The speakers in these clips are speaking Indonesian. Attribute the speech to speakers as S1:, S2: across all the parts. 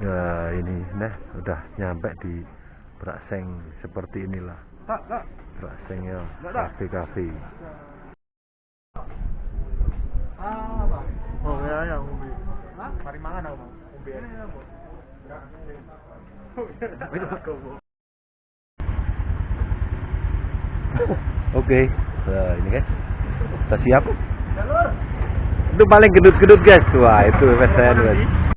S1: ya ini nah udah nyampe di Brakseng seperti inilah
S2: Tak, tak.
S1: Brakseng ya kafe kafe
S2: Ah, apa?
S3: Oh ya ya umbi.
S2: Hah?
S3: Mari mangan aku mau. Umbi.
S2: Ini apa?
S3: Itu kau.
S1: oke nah ini guys kita siap
S2: Jalur.
S1: itu paling gedut-gedut guys wah itu PSN guys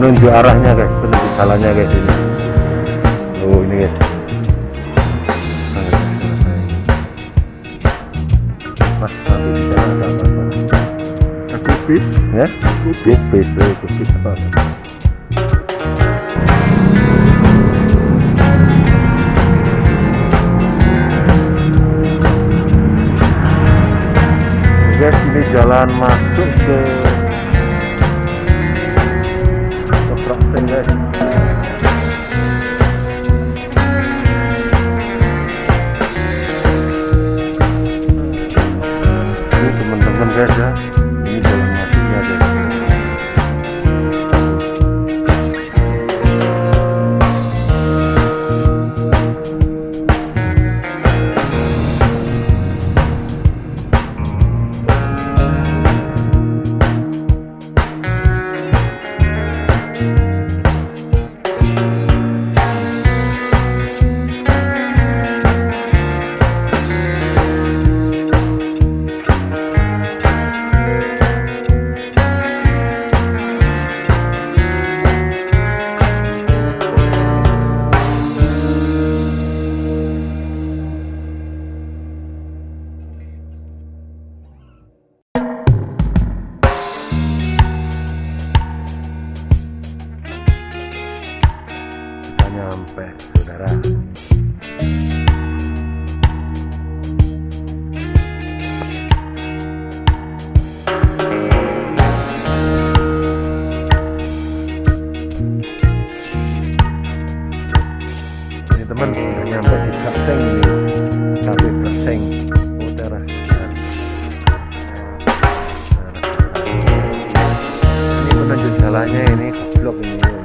S1: menunjuk arahnya guys. Menunjuk jalannya guys ini. Oh ini guys. Mas nanti di sana ada apa
S3: Kupis.
S1: ya? Kupis eh, kupis apa? Guys ini jalan masuk ke ke nyampe saudara. Ini teman udah nyampe di cafe Traseng utara Selatan. ini penunjuk jalannya ini blok ini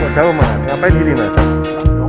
S1: Calma, é calma. Ngapain gini, Mas?